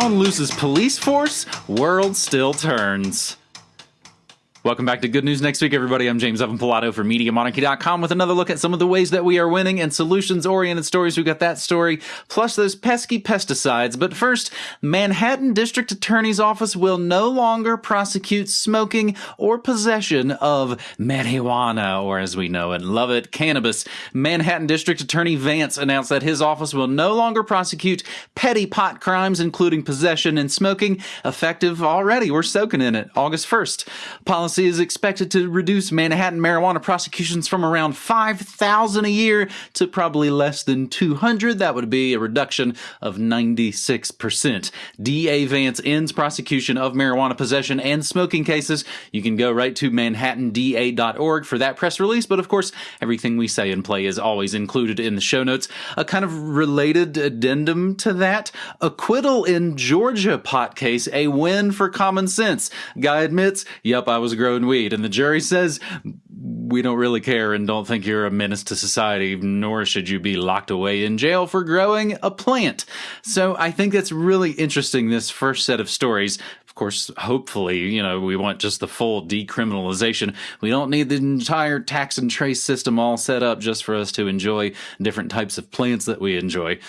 Town loses police force, world still turns. Welcome back to Good News Next Week, everybody. I'm James Evan Pilato for MediaMonarchy.com with another look at some of the ways that we are winning and solutions oriented stories. We got that story, plus those pesky pesticides. But first, Manhattan District Attorney's Office will no longer prosecute smoking or possession of marijuana, or as we know and love it, cannabis. Manhattan District Attorney Vance announced that his office will no longer prosecute petty pot crimes, including possession and smoking, effective already. We're soaking in it. August 1st. Policy policy is expected to reduce Manhattan marijuana prosecutions from around 5,000 a year to probably less than 200. That would be a reduction of 96%. DA Vance ends prosecution of marijuana possession and smoking cases. You can go right to manhattanda.org for that press release, but of course, everything we say and play is always included in the show notes. A kind of related addendum to that acquittal in Georgia pot case, a win for common sense. Guy admits, yep, I was grown weed. And the jury says, we don't really care and don't think you're a menace to society, nor should you be locked away in jail for growing a plant. So I think that's really interesting, this first set of stories. Of course, hopefully, you know, we want just the full decriminalization. We don't need the entire tax and trace system all set up just for us to enjoy different types of plants that we enjoy.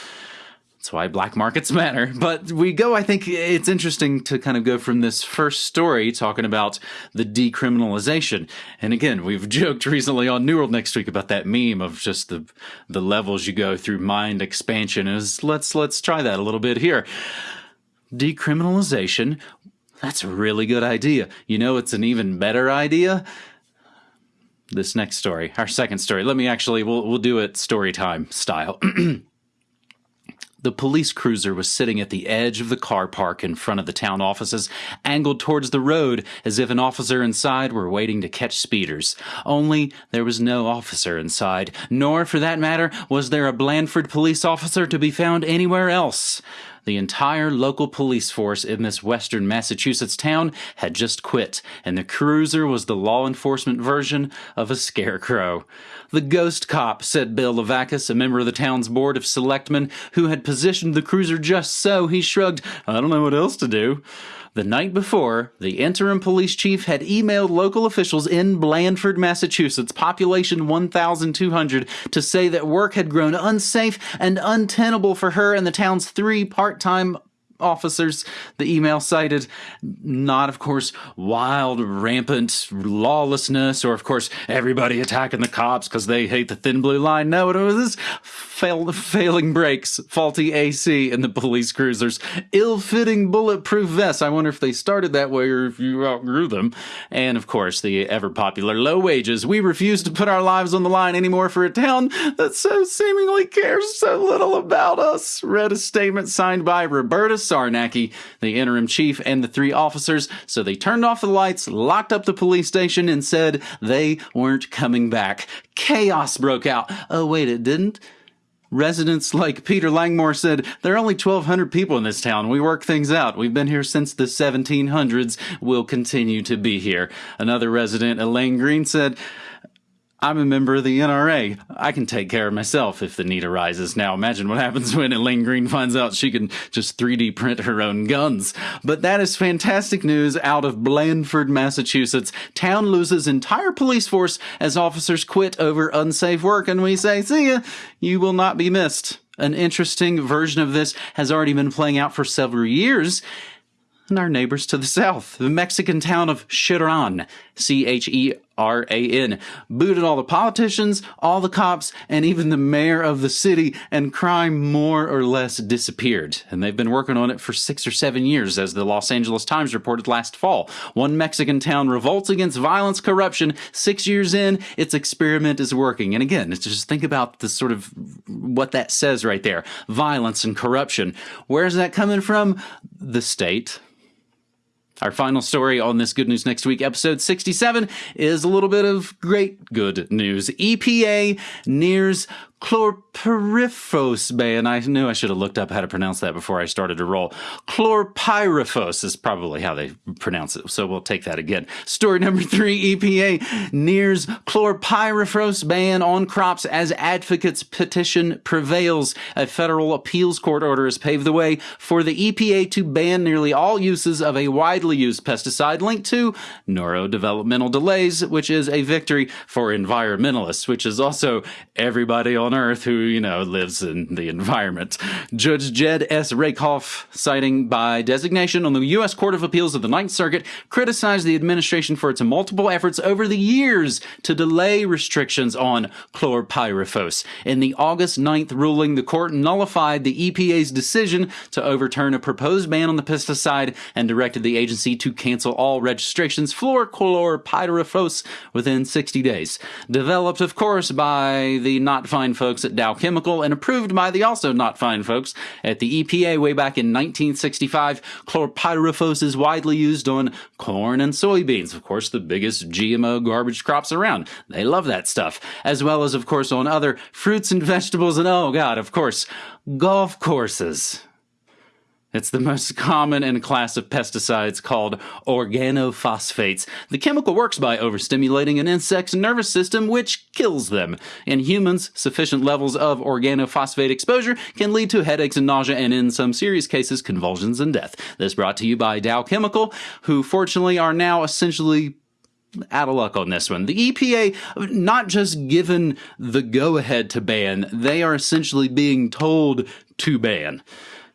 That's why black markets matter. But we go, I think it's interesting to kind of go from this first story talking about the decriminalization. And again, we've joked recently on New World next week about that meme of just the the levels you go through mind expansion is let's let's try that a little bit here. Decriminalization, that's a really good idea. You know it's an even better idea? This next story, our second story. Let me actually we'll we'll do it story time style. The police cruiser was sitting at the edge of the car park in front of the town offices, angled towards the road as if an officer inside were waiting to catch speeders. Only there was no officer inside, nor, for that matter, was there a Blandford police officer to be found anywhere else. The entire local police force in this western Massachusetts town had just quit, and the cruiser was the law enforcement version of a scarecrow. The ghost cop, said Bill Levakis, a member of the town's board of selectmen, who had positioned the cruiser just so, he shrugged, I don't know what else to do. The night before, the interim police chief had emailed local officials in Blandford, Massachusetts, population 1,200, to say that work had grown unsafe and untenable for her and the town's three part time officers, the email cited not, of course, wild, rampant lawlessness, or, of course, everybody attacking the cops because they hate the thin blue line. No, it was fail, failing brakes, faulty AC in the police cruisers, ill fitting bulletproof vests. I wonder if they started that way or if you outgrew them. And, of course, the ever popular low wages. We refuse to put our lives on the line anymore for a town that so seemingly cares so little about us. Read a statement signed by Roberta Sarnacki, the interim chief, and the three officers. So they turned off the lights, locked up the police station, and said they weren't coming back. Chaos broke out. Oh, wait, it didn't? Residents like Peter Langmore said, There are only 1,200 people in this town. We work things out. We've been here since the 1700s. We'll continue to be here. Another resident, Elaine Green, said, I'm a member of the NRA. I can take care of myself if the need arises. Now, imagine what happens when Elaine Green finds out she can just 3D print her own guns. But that is fantastic news out of Blandford, Massachusetts. Town loses entire police force as officers quit over unsafe work, and we say, see ya, you will not be missed. An interesting version of this has already been playing out for several years and our neighbors to the south, the Mexican town of Cheran, C H E R A N, booted all the politicians, all the cops, and even the mayor of the city, and crime more or less disappeared. And they've been working on it for six or seven years, as the Los Angeles Times reported last fall. One Mexican town revolts against violence, corruption. Six years in, its experiment is working. And again, just think about the sort of what that says right there violence and corruption. Where's that coming from? The state our final story on this Good News Next Week, episode 67, is a little bit of great good news. EPA nears chlorpyrifos ban. I knew I should have looked up how to pronounce that before I started to roll. Chlorpyrifos is probably how they pronounce it, so we'll take that again. Story number three EPA nears chlorpyrifos ban on crops as advocates petition prevails. A federal appeals court order has paved the way for the EPA to ban nearly all uses of a widely used pesticide linked to neurodevelopmental delays, which is a victory for environmentalists, which is also everybody on Earth who, you know, lives in the environment. Judge Jed S. Rakoff, citing by designation on the U.S. Court of Appeals of the Ninth Circuit, criticized the administration for its multiple efforts over the years to delay restrictions on chlorpyrifos. In the August 9th ruling, the court nullified the EPA's decision to overturn a proposed ban on the pesticide and directed the agency to cancel all registrations for chlorpyrifos within 60 days. Developed, of course, by the not fine folks at Dow Chemical and approved by the also not fine folks at the EPA way back in 1965. Chlorpyrifos is widely used on corn and soybeans, of course, the biggest GMO garbage crops around. They love that stuff, as well as, of course, on other fruits and vegetables, and oh god, of course, golf courses. It's the most common in a class of pesticides called organophosphates. The chemical works by overstimulating an insect's nervous system, which kills them. In humans, sufficient levels of organophosphate exposure can lead to headaches and nausea, and in some serious cases, convulsions and death. This brought to you by Dow Chemical, who fortunately are now essentially out of luck on this one. The EPA, not just given the go ahead to ban, they are essentially being told to ban.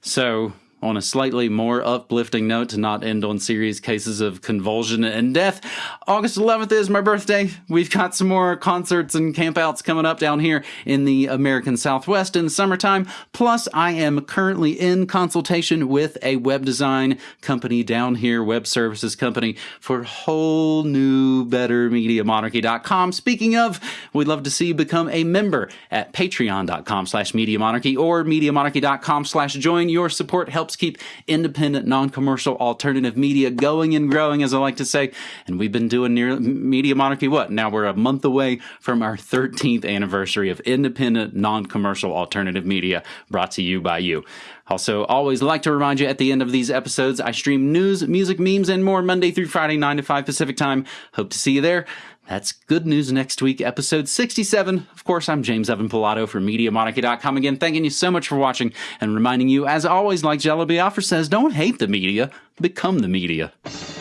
So on a slightly more uplifting note to not end on serious cases of convulsion and death, August 11th is my birthday. We've got some more concerts and campouts coming up down here in the American Southwest in the summertime. Plus, I am currently in consultation with a web design company down here, web services company, for whole new, better MediaMonarchy.com. Speaking of, we'd love to see you become a member at patreon.com slash MediaMonarchy or MediaMonarchy.com slash join. Your support helps helps keep independent, non-commercial, alternative media going and growing, as I like to say. And we've been doing near Media Monarchy. What? Now we're a month away from our 13th anniversary of independent, non-commercial, alternative media brought to you by you. Also, always like to remind you at the end of these episodes, I stream news, music, memes, and more Monday through Friday, 9 to 5 Pacific time. Hope to see you there. That's good news next week, episode 67. Of course, I'm James Evan Pilato from MediaMonarchy.com again, thanking you so much for watching and reminding you, as always, like Jello Biafra says, don't hate the media, become the media.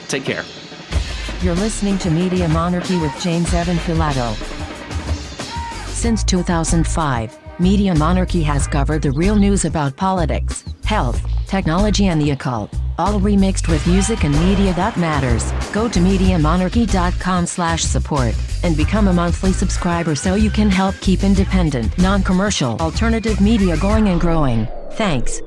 Take care. You're listening to Media Monarchy with James Evan Pilato. Since 2005, Media Monarchy has covered the real news about politics, health, technology and the occult, all remixed with music and media that matters. Go to MediaMonarchy.com slash support and become a monthly subscriber so you can help keep independent, non-commercial, alternative media going and growing. Thanks.